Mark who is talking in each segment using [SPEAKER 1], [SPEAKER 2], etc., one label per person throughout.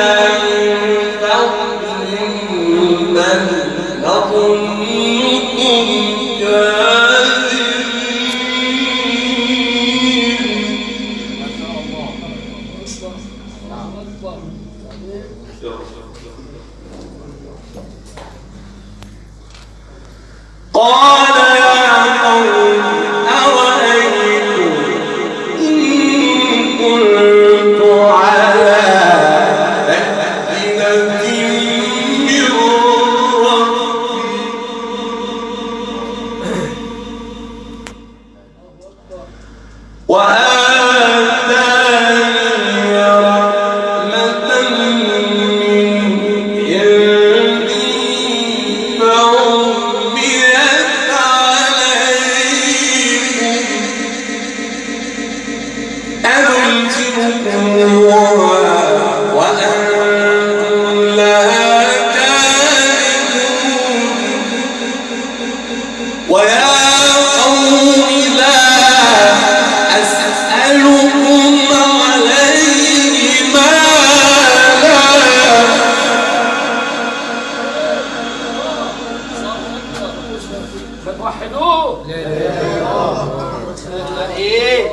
[SPEAKER 1] Uh...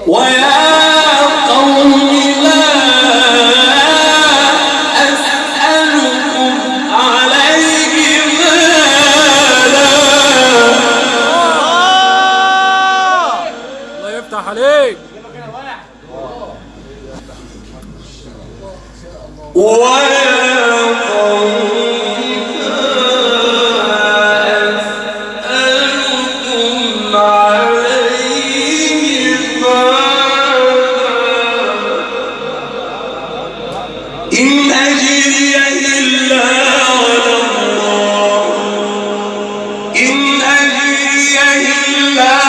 [SPEAKER 1] 我也 إن أجري إلا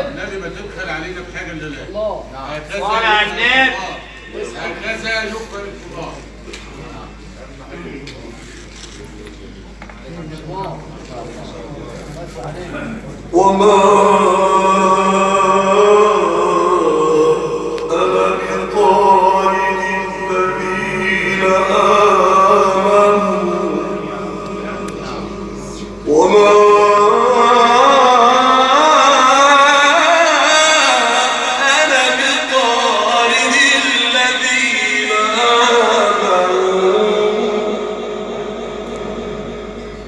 [SPEAKER 2] النبي ما تبخل علينا بحاجة الا الله. هكذا على النبي. هكذا يقبل الكبار
[SPEAKER 1] وما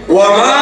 [SPEAKER 1] 我们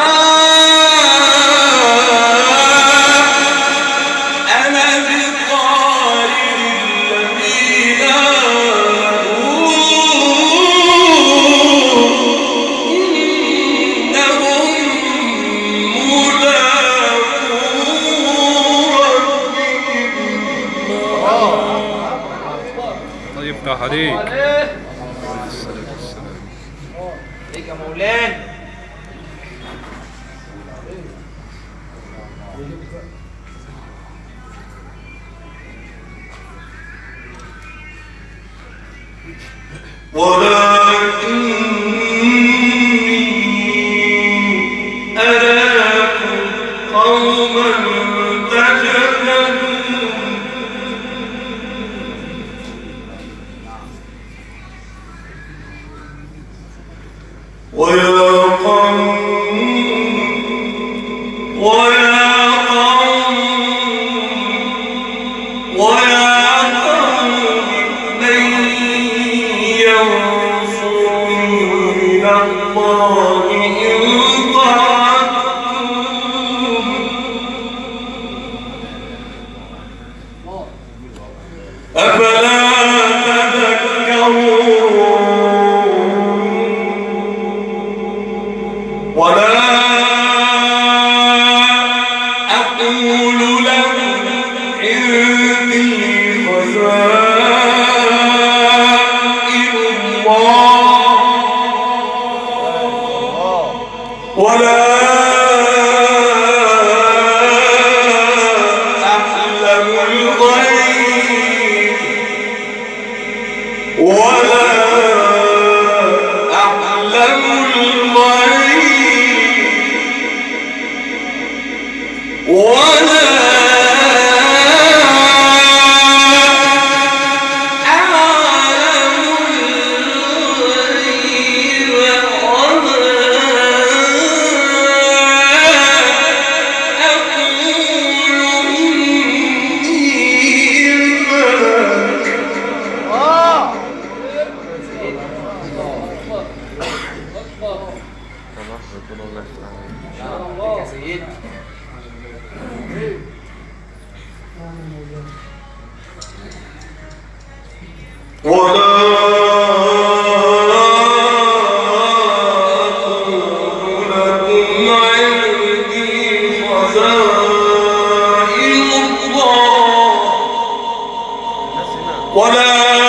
[SPEAKER 1] ولا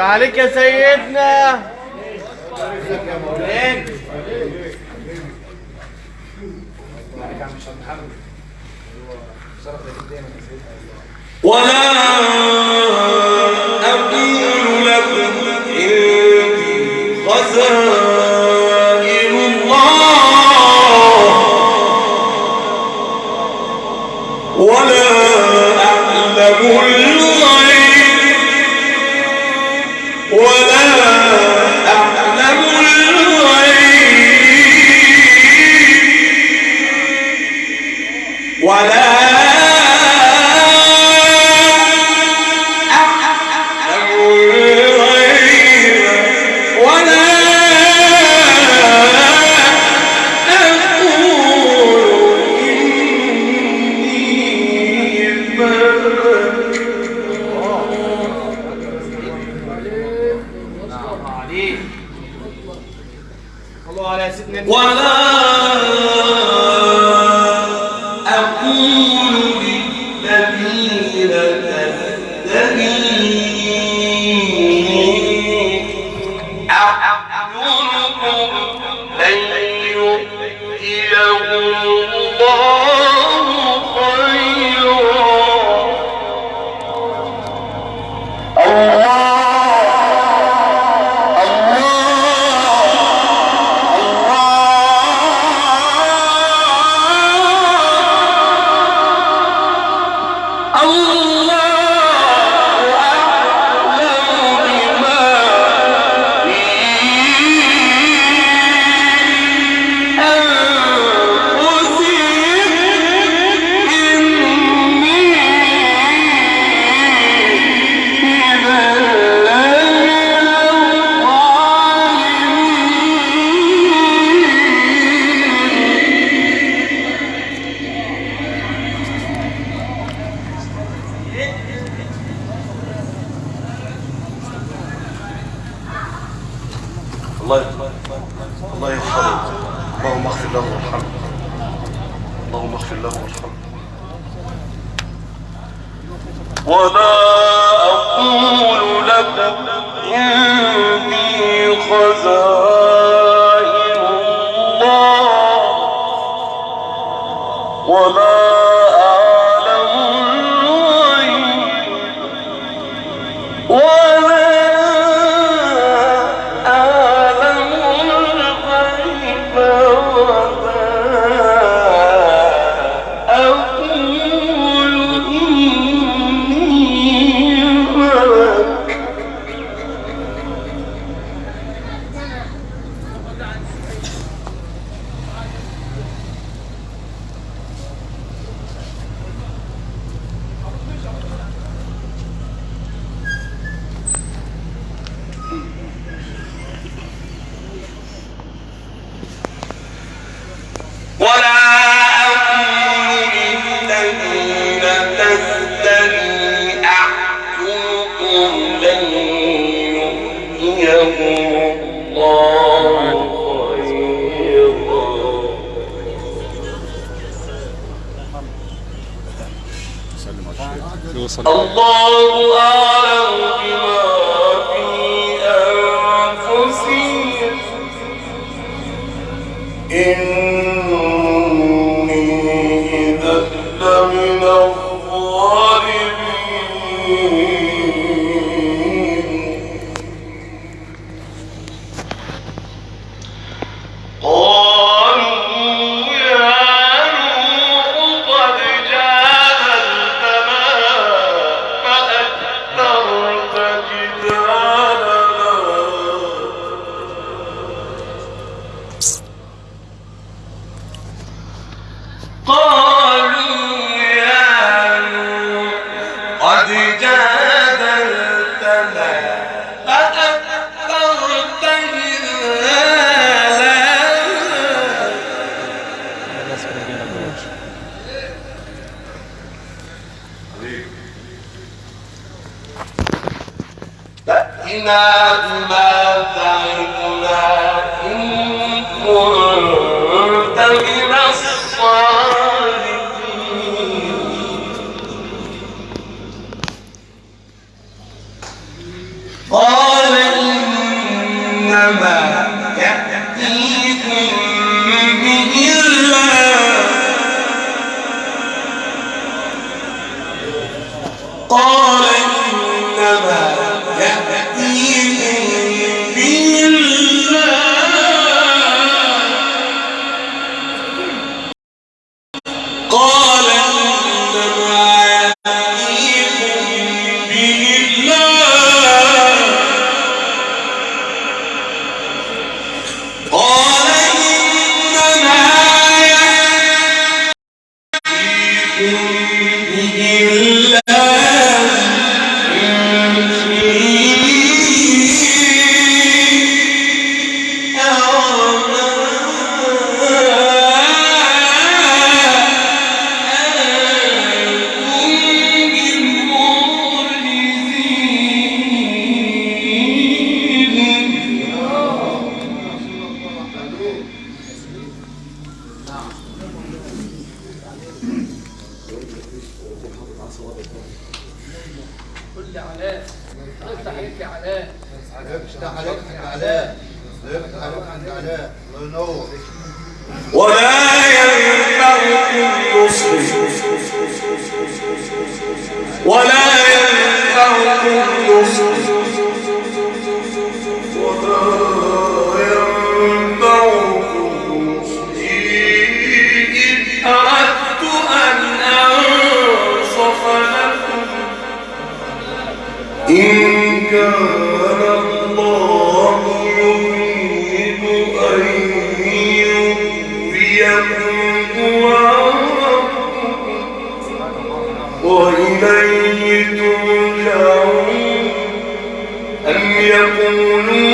[SPEAKER 2] تعالك يا سيدنا.
[SPEAKER 1] ولا أقول لكم إني خزان ولا one. لن الله خيرا. الله أعلم. لي علاء انت
[SPEAKER 2] حبيب
[SPEAKER 1] ولا ينبغي يقولون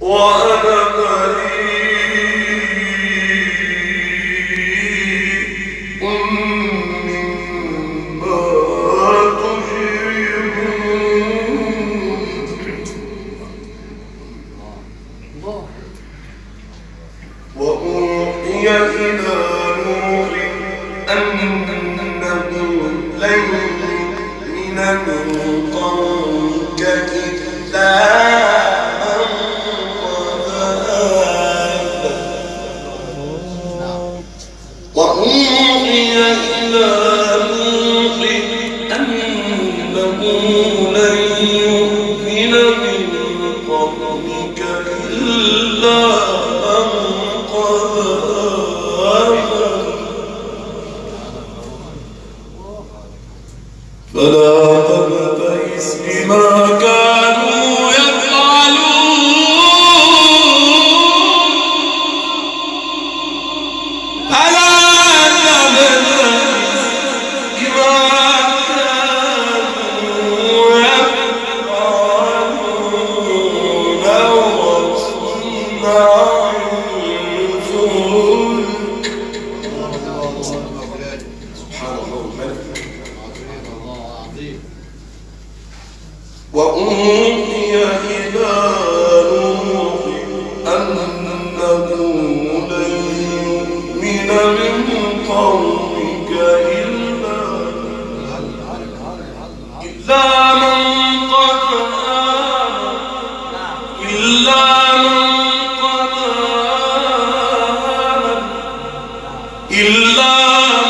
[SPEAKER 1] وأنا إلا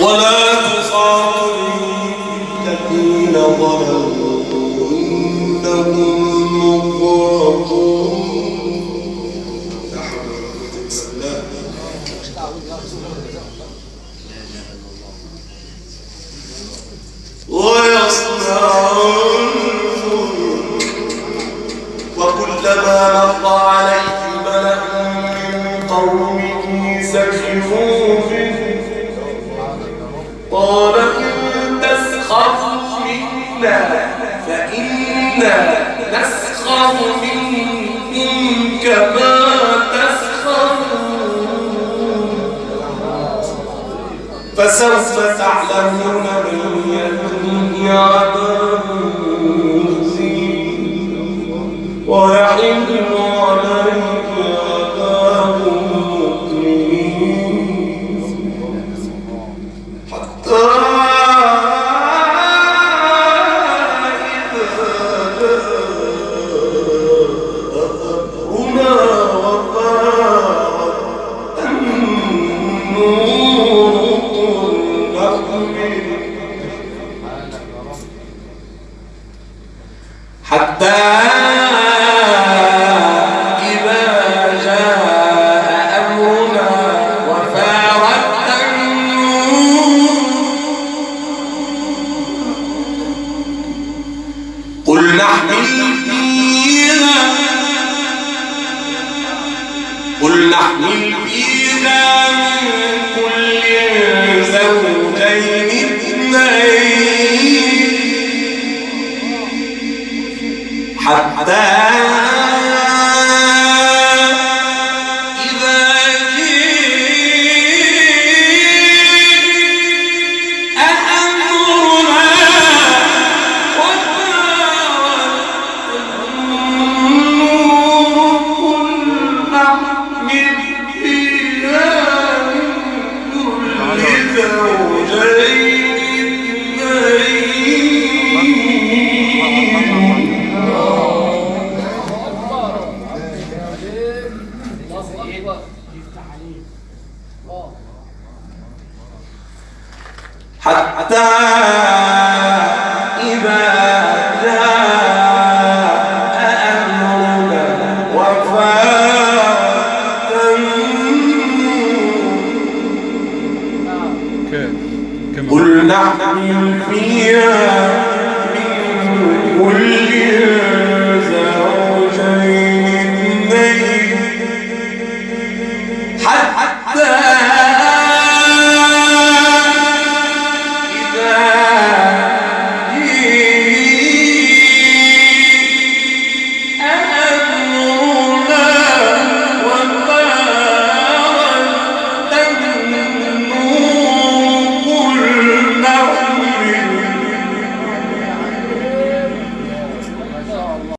[SPEAKER 1] 我们 فسوف تعلمون من يتقي I am free.